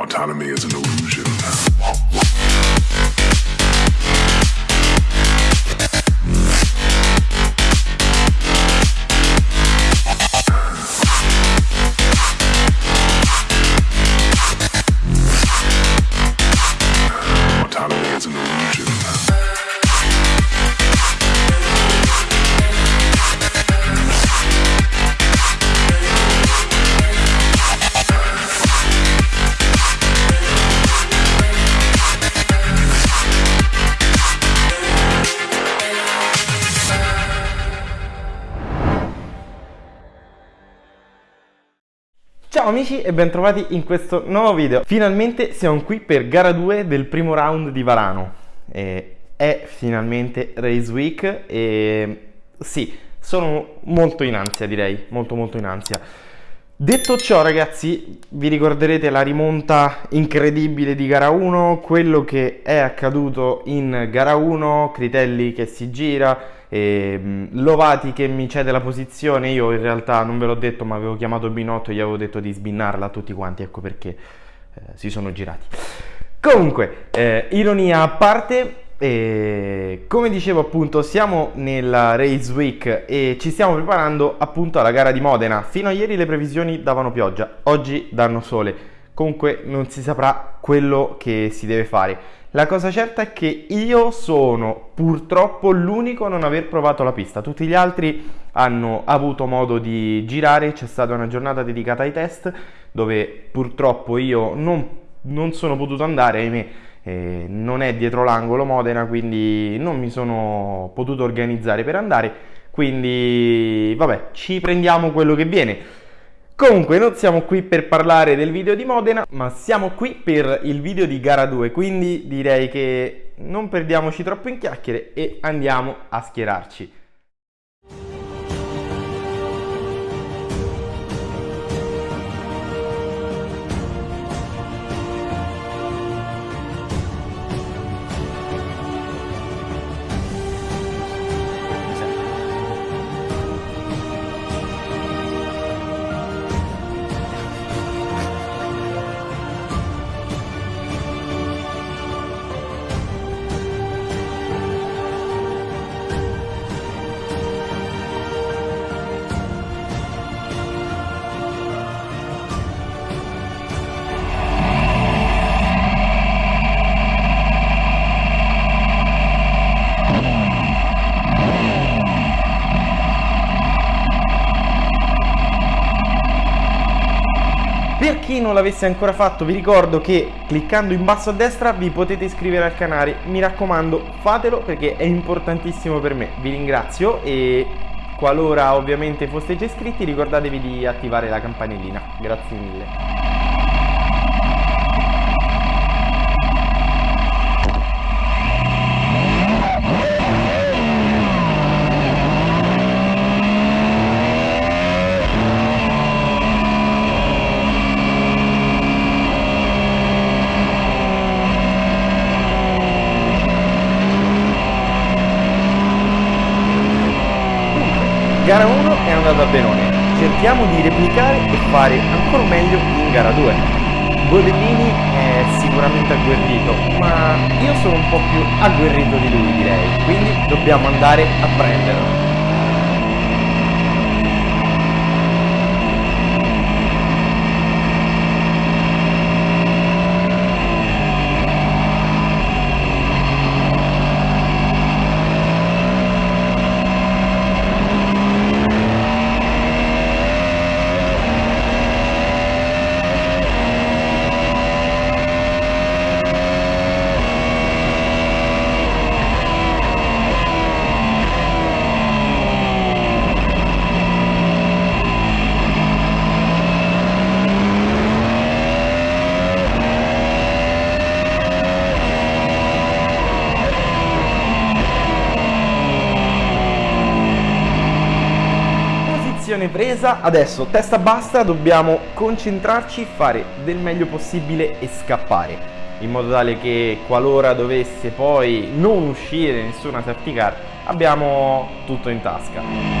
Autonomy is an illusion. Amici e bentrovati in questo nuovo video. Finalmente siamo qui per gara 2 del primo round di Varano. Eh, è finalmente Race Week e sì, sono molto in ansia direi, molto molto in ansia. Detto ciò ragazzi, vi ricorderete la rimonta incredibile di gara 1, quello che è accaduto in gara 1, Critelli che si gira, e, Lovati che mi cede la posizione, io in realtà non ve l'ho detto ma avevo chiamato Binotto e gli avevo detto di sbinnarla a tutti quanti, ecco perché eh, si sono girati. Comunque, eh, ironia a parte, e come dicevo appunto siamo nella Race Week e ci stiamo preparando appunto alla gara di Modena. Fino a ieri le previsioni davano pioggia, oggi danno sole. Comunque non si saprà quello che si deve fare. La cosa certa è che io sono purtroppo l'unico a non aver provato la pista. Tutti gli altri hanno avuto modo di girare, c'è stata una giornata dedicata ai test dove purtroppo io non, non sono potuto andare, ahimè eh, non è dietro l'angolo Modena, quindi non mi sono potuto organizzare per andare, quindi vabbè, ci prendiamo quello che viene. Comunque non siamo qui per parlare del video di Modena, ma siamo qui per il video di gara 2, quindi direi che non perdiamoci troppo in chiacchiere e andiamo a schierarci. Chi non l'avesse ancora fatto vi ricordo che cliccando in basso a destra vi potete iscrivere al canale, mi raccomando fatelo perché è importantissimo per me, vi ringrazio e qualora ovviamente foste già iscritti ricordatevi di attivare la campanellina, grazie mille. Gara 1 è andata benone, cerchiamo di replicare e fare ancora meglio in gara 2. Bodellini è sicuramente agguerrito, ma io sono un po' più agguerrito di lui direi, quindi dobbiamo andare a prenderlo. Presa, adesso testa bassa, dobbiamo concentrarci, fare del meglio possibile e scappare in modo tale che qualora dovesse poi non uscire nessuna safety car abbiamo tutto in tasca.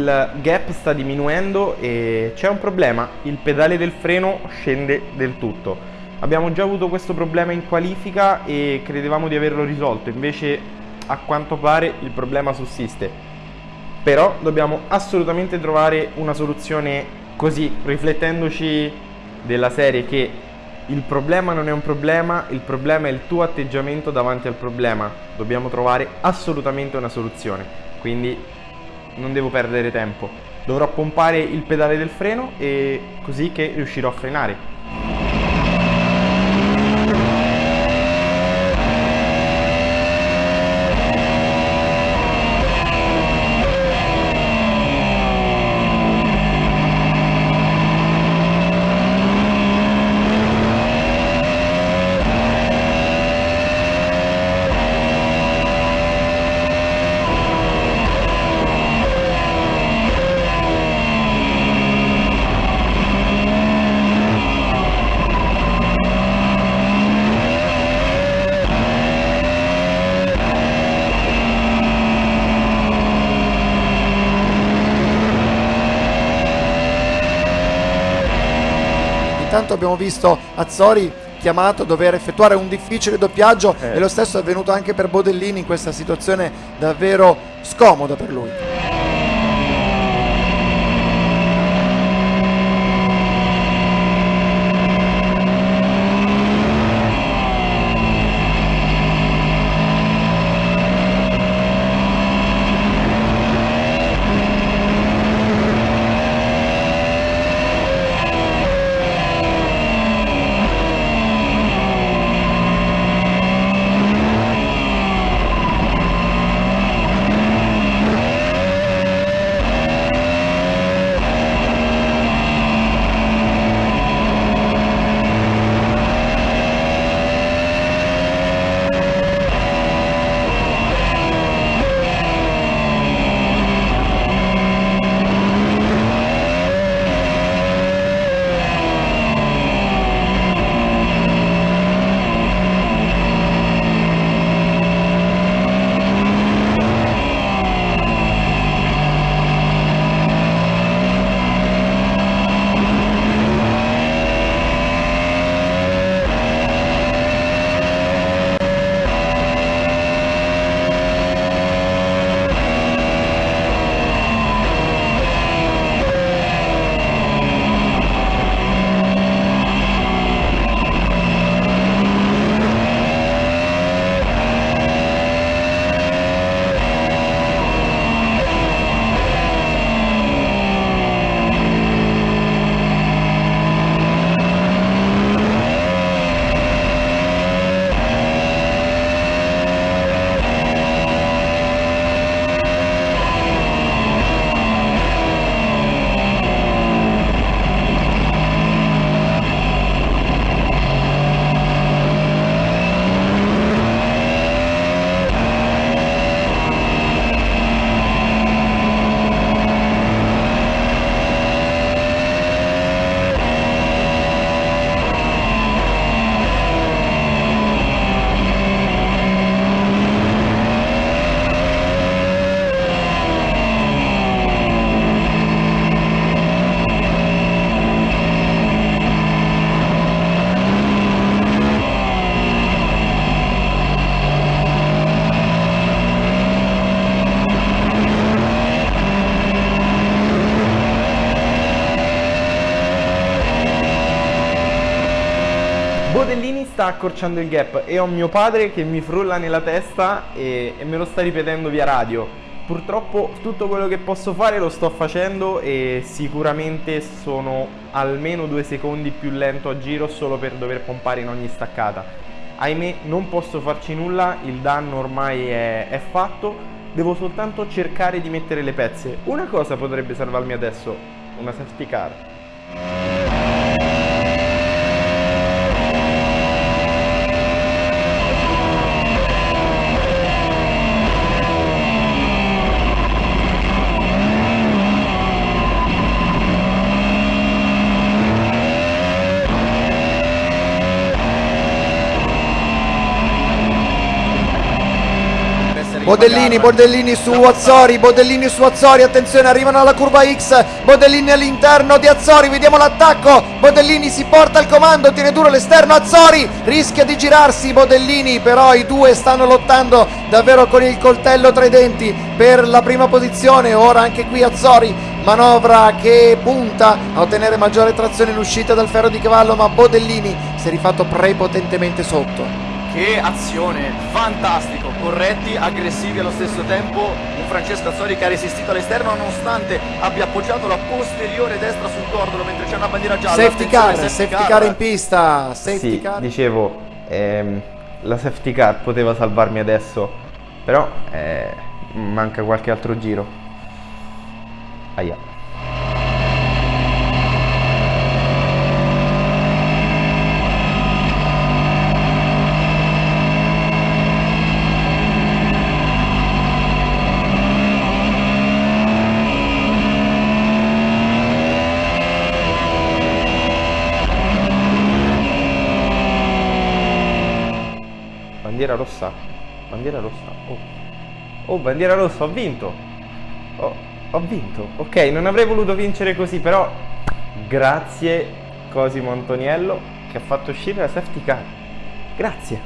Il gap sta diminuendo e c'è un problema, il pedale del freno scende del tutto. Abbiamo già avuto questo problema in qualifica e credevamo di averlo risolto, invece a quanto pare il problema sussiste. Però dobbiamo assolutamente trovare una soluzione così, riflettendoci della serie che il problema non è un problema, il problema è il tuo atteggiamento davanti al problema. Dobbiamo trovare assolutamente una soluzione. Quindi non devo perdere tempo. Dovrò pompare il pedale del freno e così che riuscirò a frenare. Intanto abbiamo visto Azzori chiamato a dover effettuare un difficile doppiaggio Eh. e lo stesso è avvenuto anche per Bodellini in questa situazione davvero scomoda per lui. Bodellini sta accorciando il gap e ho mio padre che mi frulla nella testa e, e me lo sta ripetendo via radio. Purtroppo tutto quello che posso fare lo sto facendo e sicuramente sono almeno due secondi più lento a giro solo per dover pompare in ogni staccata. Ahimè non posso farci nulla, il danno ormai è, è fatto, devo soltanto cercare di mettere le pezze. Una cosa potrebbe salvarmi adesso, una safety car. Bodellini. Bodellini su Azzori, Bodellini su Azzori, attenzione, arrivano alla curva X, Bodellini all'interno di Azzori, vediamo l'attacco, Bodellini si porta al comando, tiene duro l'esterno, Azzori rischia di girarsi, Bodellini però i due stanno lottando davvero con il coltello tra i denti per la prima posizione, ora anche qui Azzori manovra che punta a ottenere maggiore trazione in uscita dal ferro di cavallo, ma Bodellini si è rifatto prepotentemente sotto. Che azione, fantastico, corretti, aggressivi allo stesso tempo, un Francesco Azzori che ha resistito all'esterno nonostante abbia appoggiato la posteriore destra sul cordolo mentre c'è una bandiera gialla. Safety car, safety car in pista, safety Sì, car. dicevo, ehm, la safety car poteva salvarmi adesso, però eh, manca qualche altro giro. Aia. Bandiera rossa? Bandiera rossa? Oh. Oh, bandiera rossa, ho vinto! Oh, ho vinto. Ok, non avrei voluto vincere così, però grazie Cosimo Antoniello che ha fatto uscire la safety car. Grazie.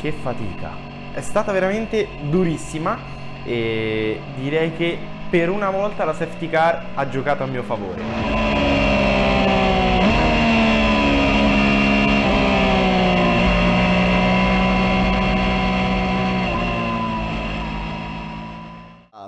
Che fatica. È stata veramente durissima e direi che per una volta la safety car ha giocato a mio favore.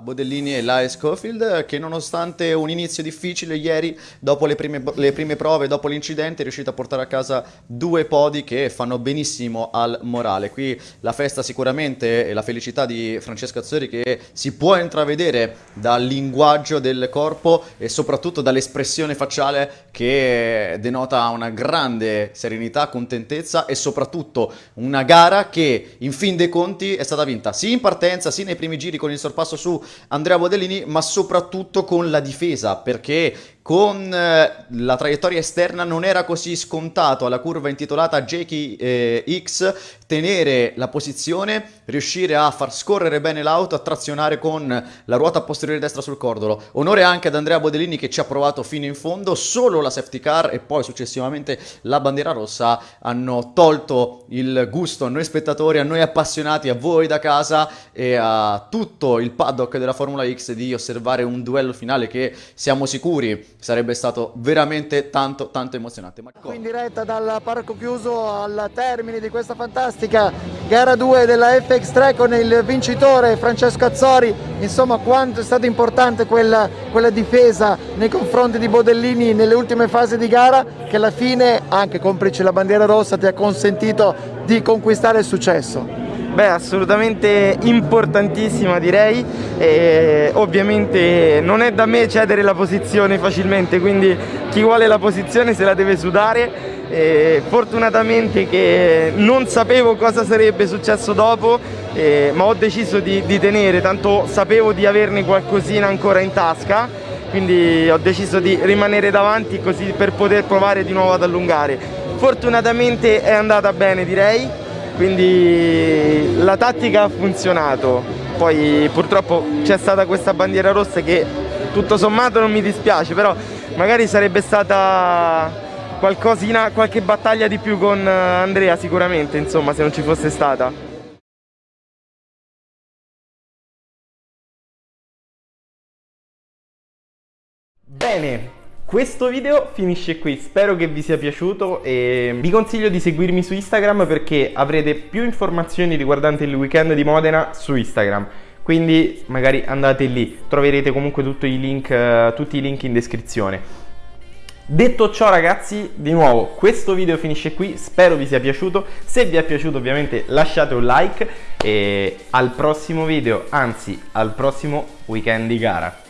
Bodellini e Lai Schofield che nonostante un inizio difficile ieri dopo le prime, le prime prove, dopo l'incidente è riuscito a portare a casa due podi che fanno benissimo al morale. Qui la festa sicuramente e la felicità di Francesco Azzori che si può intravedere dal linguaggio del corpo e soprattutto dall'espressione facciale che denota una grande serenità, contentezza e soprattutto una gara che in fin dei conti è stata vinta sì in partenza, sì nei primi giri con il sorpasso su Andrea Bodellini, ma soprattutto con la difesa, perché con eh, la traiettoria esterna non era così scontato alla curva intitolata Jakey eh, X tenere la posizione, riuscire a far scorrere bene l'auto, a trazionare con la ruota posteriore destra sul cordolo. Onore anche ad Andrea Bodellini che ci ha provato fino in fondo, solo la safety car e poi successivamente la bandiera rossa hanno tolto il gusto a noi spettatori, a noi appassionati, a voi da casa e a tutto il paddock della Formula X di osservare un duello finale che siamo sicuri sarebbe stato veramente tanto tanto emozionante. Qui in diretta dal parco chiuso al termine di questa fantastica gara 2 della FX3 con il vincitore Francesco Azzori. Insomma, quanto è stata importante quella, quella difesa nei confronti di Bodellini nelle ultime fasi di gara che alla fine, anche complice la bandiera rossa, ti ha consentito di conquistare il successo. Beh, assolutamente importantissima direi e ovviamente non è da me cedere la posizione facilmente, quindi chi vuole la posizione se la deve sudare. E fortunatamente che non sapevo cosa sarebbe successo dopo, eh, ma ho deciso di, di tenere, tanto sapevo di averne qualcosina ancora in tasca, quindi ho deciso di rimanere davanti così per poter provare di nuovo ad allungare. Fortunatamente è andata bene direi, quindi la tattica ha funzionato. Poi purtroppo c'è stata questa bandiera rossa che tutto sommato non mi dispiace però magari sarebbe stata qualcosina, qualche battaglia di più con Andrea sicuramente insomma se non ci fosse stata. Bene questo video finisce qui, spero che vi sia piaciuto e vi consiglio di seguirmi su Instagram perché avrete più informazioni riguardanti il weekend di Modena su Instagram. Quindi magari andate lì, troverete comunque tutti i link, uh, tutti i link in descrizione. Detto ciò ragazzi, di nuovo questo video finisce qui, spero vi sia piaciuto, se vi è piaciuto ovviamente lasciate un like e al prossimo video, anzi al prossimo weekend di gara.